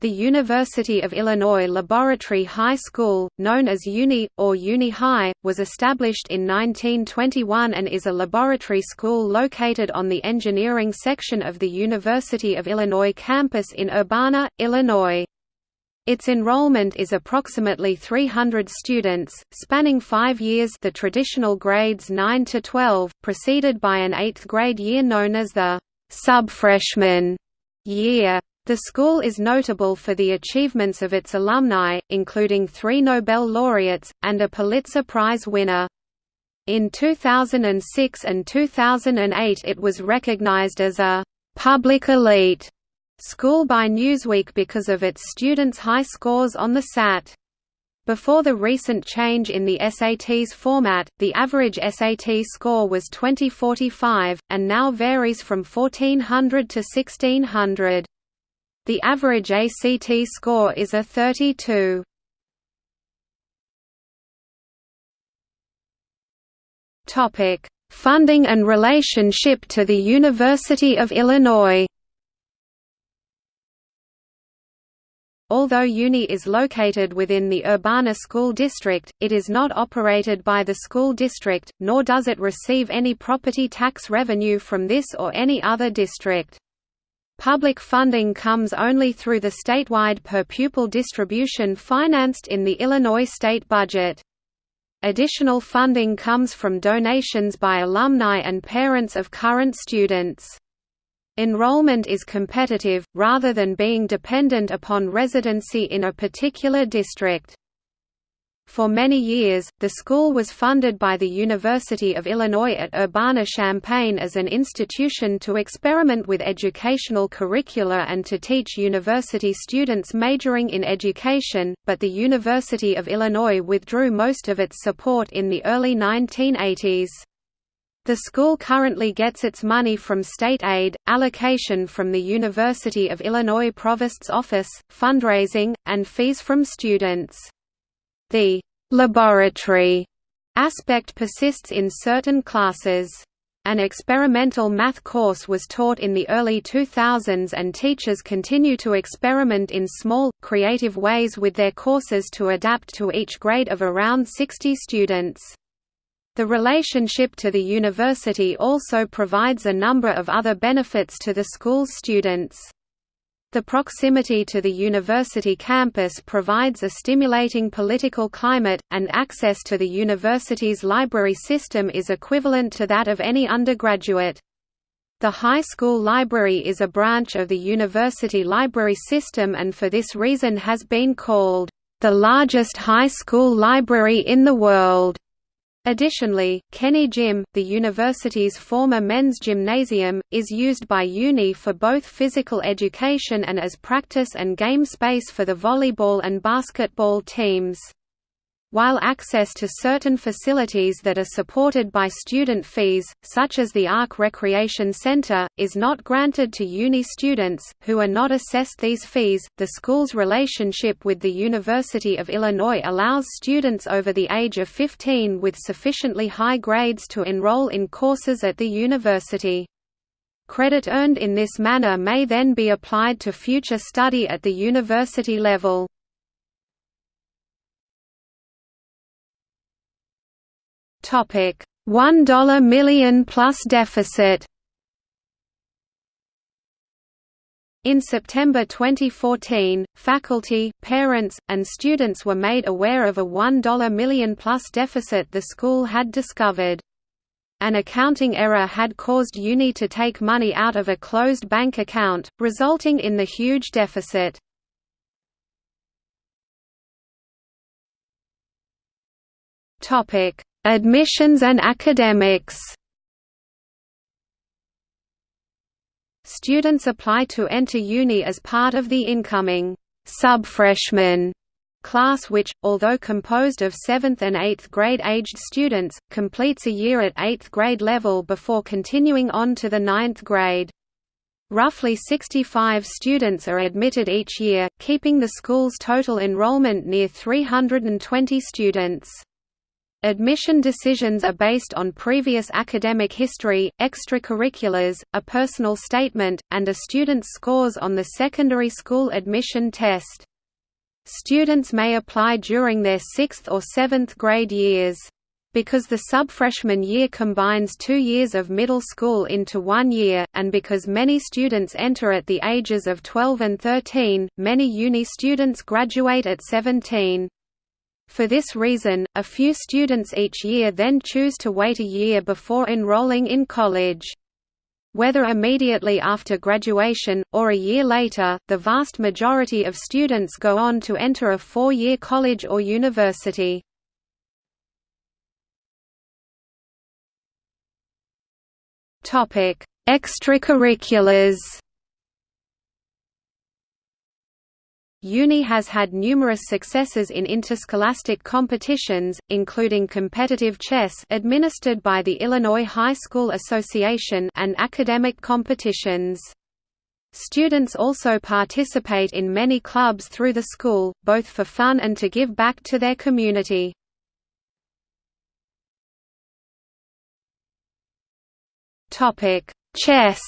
The University of Illinois Laboratory High School, known as UNI, or Uni High, was established in 1921 and is a laboratory school located on the engineering section of the University of Illinois campus in Urbana, Illinois. Its enrollment is approximately 300 students, spanning five years the traditional grades 9 to 12, preceded by an eighth grade year known as the sub-freshman year. The school is notable for the achievements of its alumni, including three Nobel laureates, and a Pulitzer Prize winner. In 2006 and 2008 it was recognized as a «public elite» school by Newsweek because of its students' high scores on the SAT. Before the recent change in the SAT's format, the average SAT score was 2045, and now varies from 1400 to 1600. The average ACT score is a 32. Topic: Funding and relationship to the University of Illinois. Although UNI is located within the Urbana School District, it is not operated by the school district, nor does it receive any property tax revenue from this or any other district. Public funding comes only through the statewide per-pupil distribution financed in the Illinois state budget. Additional funding comes from donations by alumni and parents of current students. Enrollment is competitive, rather than being dependent upon residency in a particular district. For many years, the school was funded by the University of Illinois at Urbana-Champaign as an institution to experiment with educational curricula and to teach university students majoring in education, but the University of Illinois withdrew most of its support in the early 1980s. The school currently gets its money from state aid, allocation from the University of Illinois Provost's Office, fundraising, and fees from students. The laboratory aspect persists in certain classes. An experimental math course was taught in the early 2000s and teachers continue to experiment in small, creative ways with their courses to adapt to each grade of around 60 students. The relationship to the university also provides a number of other benefits to the school's students. The proximity to the university campus provides a stimulating political climate, and access to the university's library system is equivalent to that of any undergraduate. The high school library is a branch of the university library system and for this reason has been called, "...the largest high school library in the world." Additionally, Kenney Gym, the university's former men's gymnasium, is used by UNI for both physical education and as practice and game space for the volleyball and basketball teams. While access to certain facilities that are supported by student fees, such as the ARC Recreation Center, is not granted to uni students, who are not assessed these fees, the school's relationship with the University of Illinois allows students over the age of 15 with sufficiently high grades to enroll in courses at the university. Credit earned in this manner may then be applied to future study at the university level. Topic: 1 million plus deficit. In September 2014, faculty, parents, and students were made aware of a 1 million plus deficit the school had discovered. An accounting error had caused UNI to take money out of a closed bank account, resulting in the huge deficit. Topic: Admissions and academics Students apply to enter uni as part of the incoming sub-freshman class which, although composed of 7th and 8th grade aged students, completes a year at 8th grade level before continuing on to the 9th grade. Roughly 65 students are admitted each year, keeping the school's total enrollment near 320 students. Admission decisions are based on previous academic history, extracurriculars, a personal statement, and a student's scores on the secondary school admission test. Students may apply during their sixth or seventh grade years. Because the sub-freshman year combines two years of middle school into one year, and because many students enter at the ages of 12 and 13, many uni students graduate at 17. For this reason, a few students each year then choose to wait a year before enrolling in college. Whether immediately after graduation, or a year later, the vast majority of students go on to enter a four-year college or university. Extracurriculars Uni has had numerous successes in interscholastic competitions, including competitive chess administered by the Illinois High School Association and academic competitions. Students also participate in many clubs through the school, both for fun and to give back to their community. Chess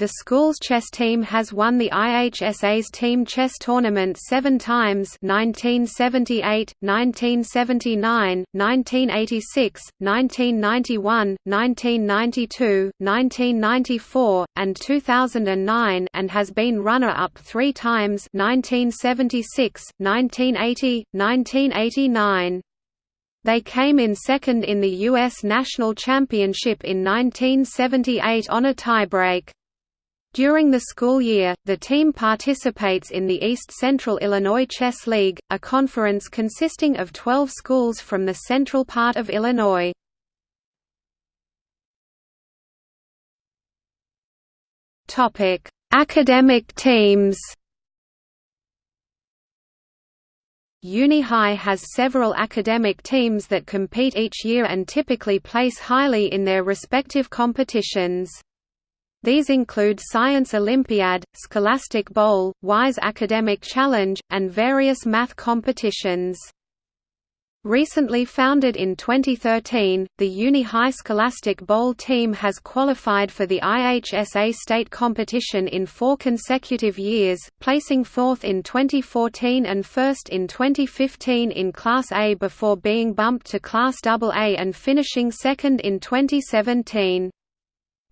The school's chess team has won the IHSA's team chess tournament seven times 1978, 1979, 1986, 1991, 1992, 1994, and 2009 and has been runner-up three times 1976, 1980, 1989. They came in second in the U.S. National Championship in 1978 on a tiebreak. During the school year, the team participates in the East Central Illinois Chess League, a conference consisting of 12 schools from the central part of Illinois. Topic: Academic teams Uni High has several academic teams that compete each year and typically place highly in their respective competitions. These include Science Olympiad, Scholastic Bowl, WYSE Academic Challenge, and various math competitions. Recently founded in 2013, the Uni High Scholastic Bowl team has qualified for the IHSA state competition in four consecutive years, placing fourth in 2014 and first in 2015 in Class A before being bumped to Class AA and finishing second in 2017.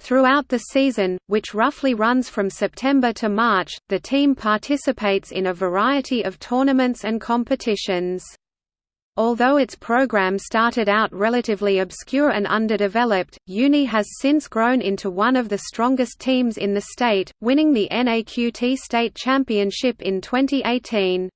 Throughout the season, which roughly runs from September to March, the team participates in a variety of tournaments and competitions. Although its program started out relatively obscure and underdeveloped, Uni has since grown into one of the strongest teams in the state, winning the NAQT state championship in 2018.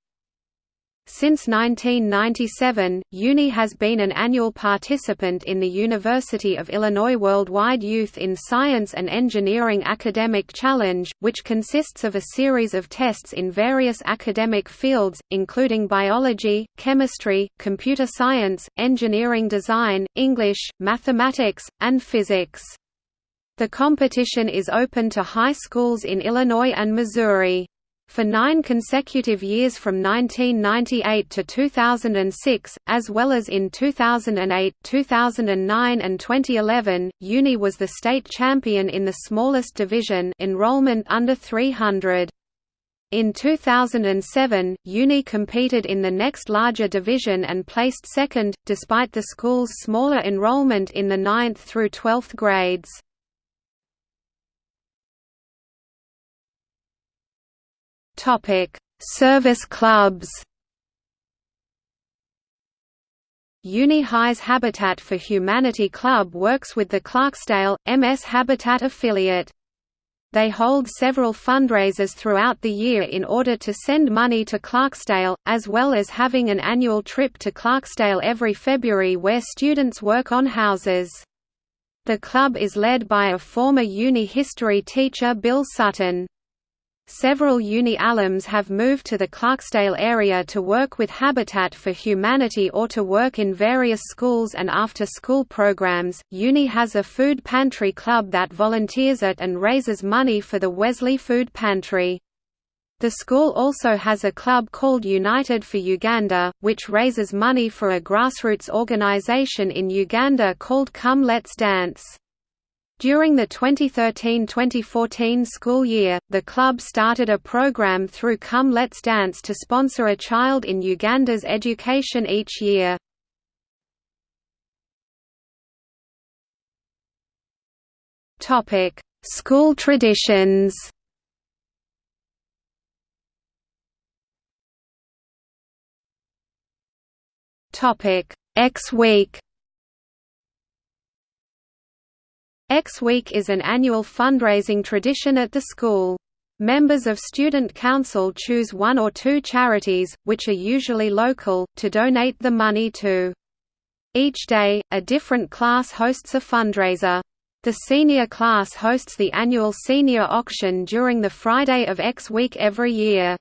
Since 1997, UNI has been an annual participant in the University of Illinois Worldwide Youth in Science and Engineering Academic Challenge, which consists of a series of tests in various academic fields, including biology, chemistry, computer science, engineering design, English, mathematics, and physics. The competition is open to high schools in Illinois and Missouri. For nine consecutive years from 1998 to 2006, as well as in 2008, 2009 and 2011, Uni was the state champion in the smallest division enrollment under 300. In 2007, Uni competed in the next larger division and placed second, despite the school's smaller enrollment in the 9th through 12th grades. Topic: Service clubs. Uni High's Habitat for Humanity Club works with the Clarksdale, MS Habitat affiliate. They hold several fundraisers throughout the year in order to send money to Clarksdale, as well as having an annual trip to Clarksdale every February where students work on houses. The club is led by a former uni history teacher Bill Sutton. Several uni alums have moved to the Clarksdale area to work with Habitat for Humanity or to work in various schools and after-school programs. Uni has a food pantry club that volunteers at and raises money for the Wesley Food Pantry. The school also has a club called United for Uganda, which raises money for a grassroots organization in Uganda called Come Let's Dance. During the 2013–2014 school year, the club started a program through Come Let's Dance to sponsor a child in Uganda's education each year. School traditions Topic: X Week. Is an annual fundraising tradition at the school. Members of Student Council choose one or two charities, which are usually local, to donate the money to. Each day, a different class hosts a fundraiser. The senior class hosts the annual senior auction during the Friday of X Week every year.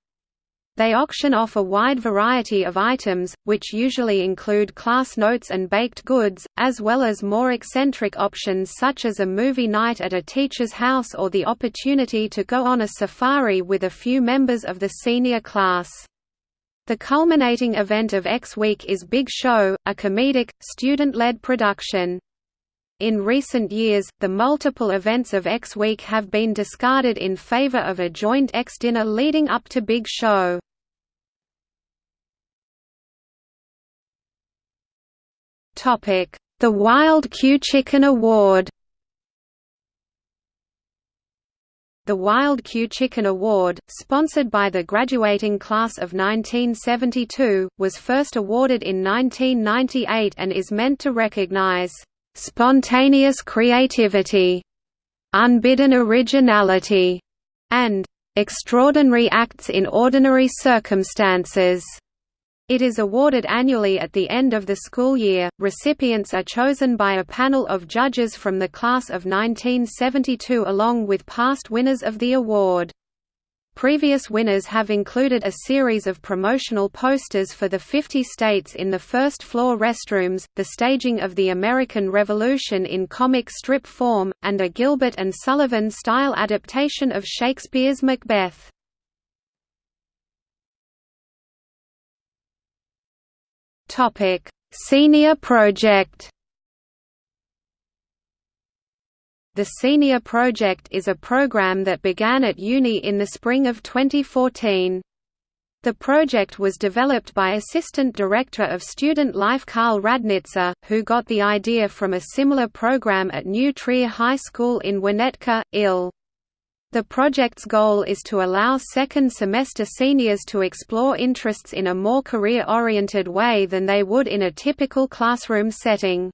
They auction off a wide variety of items, which usually include class notes and baked goods, as well as more eccentric options such as a movie night at a teacher's house or the opportunity to go on a safari with a few members of the senior class. The culminating event of X Week is Big Show, a comedic, student-led production. In recent years, the multiple events of X Week have been discarded in favor of a joint X dinner leading up to Big Show. The Wild Q Chicken Award The Wild Q Chicken Award, sponsored by the graduating class of 1972, was first awarded in 1998 and is meant to recognize spontaneous creativity, unbidden originality, and extraordinary acts in ordinary circumstances. It is awarded annually at the end of the school year. Recipients are chosen by a panel of judges from the class of 1972 along with past winners of the award. Previous winners have included a series of promotional posters for the 50 states in the first-floor restrooms, the staging of the American Revolution in comic strip form, and a Gilbert and Sullivan-style adaptation of Shakespeare's Macbeth. Senior project The Senior Project is a program that began at uni in the spring of 2014. The project was developed by Assistant Director of Student Life Karl Radnitzer, who got the idea from a similar program at New Trier High School in Winnetka, IL. The project's goal is to allow second semester seniors to explore interests in a more career-oriented way than they would in a typical classroom setting.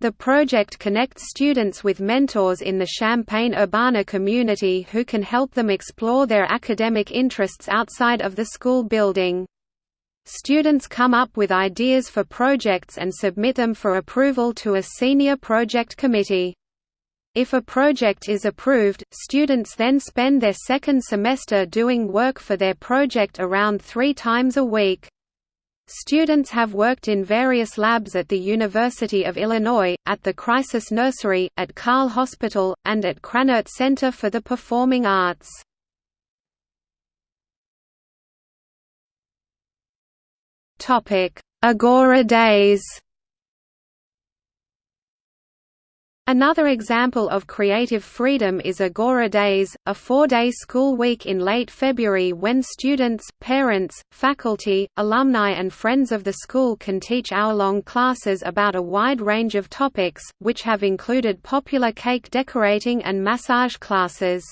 The project connects students with mentors in the Champaign-Urbana community who can help them explore their academic interests outside of the school building. Students come up with ideas for projects and submit them for approval to a senior project committee. If a project is approved, students then spend their second semester doing work for their project around three times a week. Students have worked in various labs at the University of Illinois, at the Crisis Nursery, at Carle Hospital, and at Krannert Center for the Performing Arts. Agora Days Another example of creative freedom is Agora Days, a four-day school week in late February when students, parents, faculty, alumni and friends of the school can teach hour-long classes about a wide range of topics, which have included popular cake decorating and massage classes.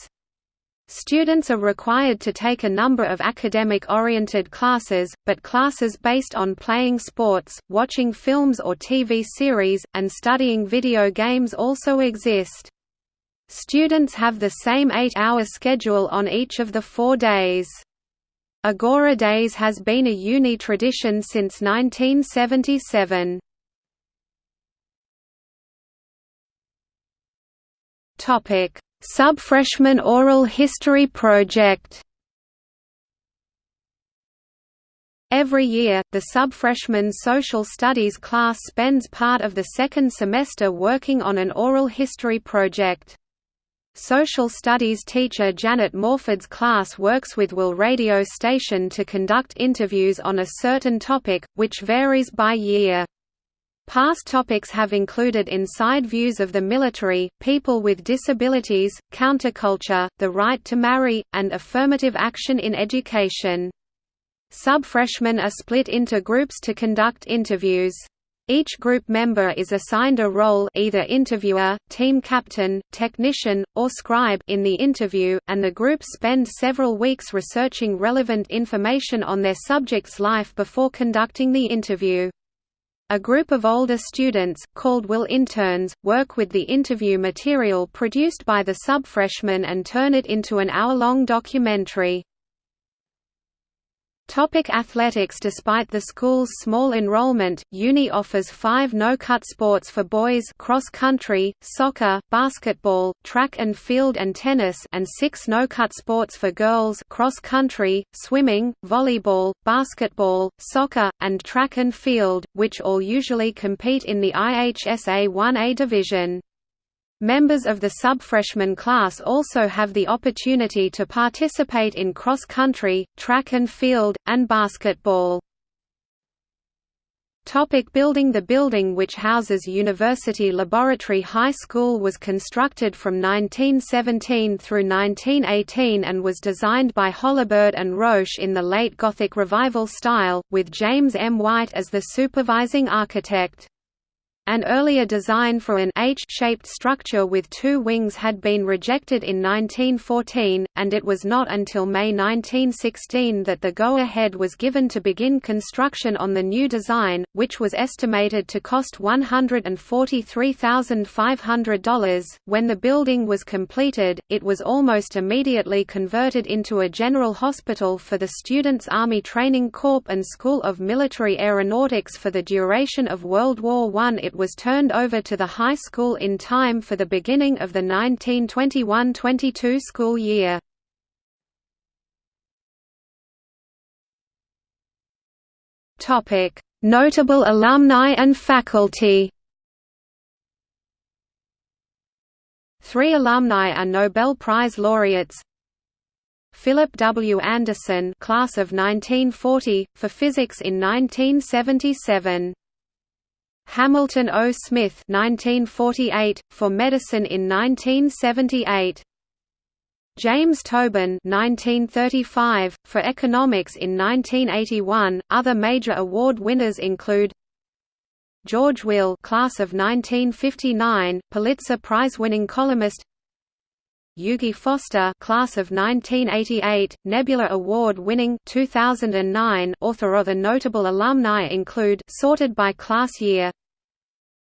Students are required to take a number of academic-oriented classes, but classes based on playing sports, watching films or TV series, and studying video games also exist. Students have the same eight-hour schedule on each of the four days. Agora Days has been a uni tradition since 1977. Topic Sub-freshman Oral History Project Every year, the sub-freshman social studies class spends part of the second semester working on an oral history project. Social studies teacher Janet Morford's class works with Will radio station to conduct interviews on a certain topic, which varies by year. Past topics have included inside views of the military, people with disabilities, counterculture, the right to marry, and affirmative action in education. Sub-freshmen are split into groups to conduct interviews. Each group member is assigned a role either interviewer, team captain, technician, or scribe in the interview, and the group spend several weeks researching relevant information on their subject's life before conducting the interview. A group of older students, called Will interns, work with the interview material produced by the sub-freshmen and turn it into an hour-long documentary. Topic athletics Despite the school's small enrollment, Uni offers five no-cut sports for boys cross-country, soccer, basketball, track and field and tennis and six no-cut sports for girls cross-country, swimming, volleyball, basketball, soccer, and track and field, which all usually compete in the IHSA 1A division. Members of the sub-freshman class also have the opportunity to participate in cross-country, track and field, and basketball. Topic building The building which houses University Laboratory High School was constructed from 1917 through 1918 and was designed by Holabird and Roche in the late Gothic Revival style, with James M. White as the supervising architect. An earlier design for an H-shaped structure with two wings had been rejected in 1914, and it was not until May 1916 that the go-ahead was given to begin construction on the new design, which was estimated to cost $143,500. When the building was completed, it was almost immediately converted into a general hospital for the Students' Army Training Corps and School of Military Aeronautics for the duration of World War I. It was turned over to the high school in time for the beginning of the 1921–22 school year. Notable alumni and faculty Three alumni are Nobel Prize laureates Philip W. Anderson class of 1940, for physics in 1977 Hamilton O. Smith 1948, for medicine in 1978. James Tobin 1935, for economics in 1981. Other major award winners include George Will class of 1959, Pulitzer Prize-winning columnist Eugie Foster class of 1988, Nebula Award-winning 2009 author of a notable alumni include sorted by class year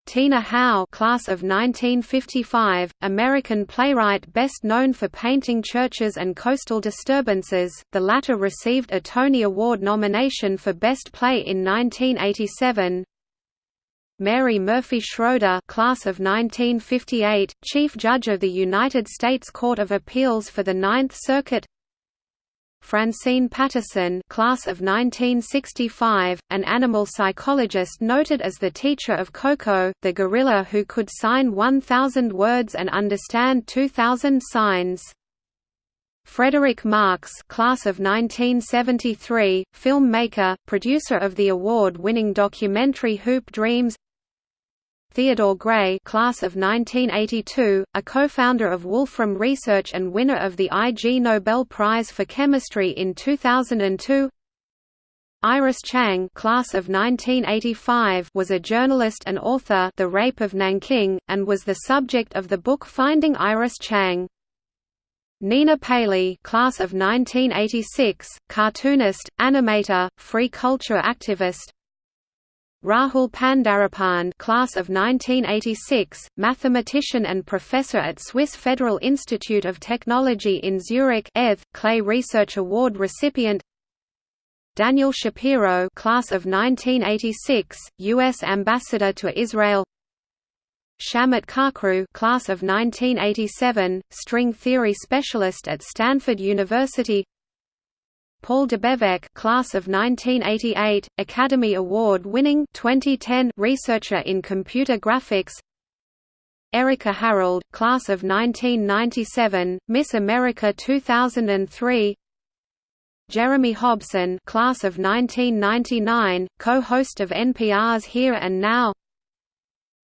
Tina Howe class of 1955, American playwright best known for painting churches and coastal disturbances, the latter received a Tony Award nomination for Best Play in 1987 Mary Murphy Schroeder class of 1958, Chief Judge of the United States Court of Appeals for the Ninth Circuit Francine Patterson class of 1965, an animal psychologist noted as the teacher of Koko, the gorilla who could sign 1,000 words and understand 2,000 signs. Frederick Marx class of 1973, filmmaker, producer of the award-winning documentary Hoop Dreams Theodore Gray class of 1982, a co-founder of Wolfram Research and winner of the Ig Nobel Prize for Chemistry in 2002 Iris Chang class of 1985 was a journalist and author The Rape of Nanking, and was the subject of the book Finding Iris Chang. Nina Paley class of 1986, cartoonist, animator, free culture activist, Rahul Pandharipande class of 1986, mathematician and professor at Swiss Federal Institute of Technology in Zurich ETH, Clay Research Award recipient Daniel Shapiro class of 1986, U.S. Ambassador to Israel Shamit Kachru class of 1987, string theory specialist at Stanford University Paul Debevec class of 1988, Academy Award-winning 2010 researcher in computer graphics Erika Harold, class of 1997, Miss America 2003. Jeremy Hobson, class of 1999, co-host of NPR's Here and Now.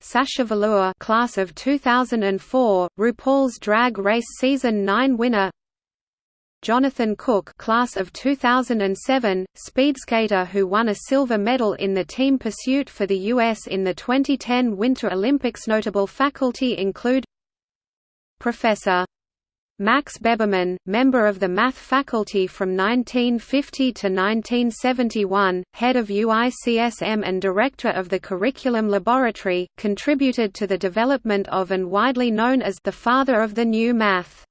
Sasha Velour, class of 2004, RuPaul's Drag Race season 9 winner. Jonathan Kuck class of 2007, speedskater who won a silver medal in the team pursuit for the U.S. in the 2010 Winter Olympics Notable faculty include Professor Max Beberman, member of the math faculty from 1950 to 1971, head of UICSM and director of the Curriculum Laboratory, contributed to the development of and widely known as the father of the new math.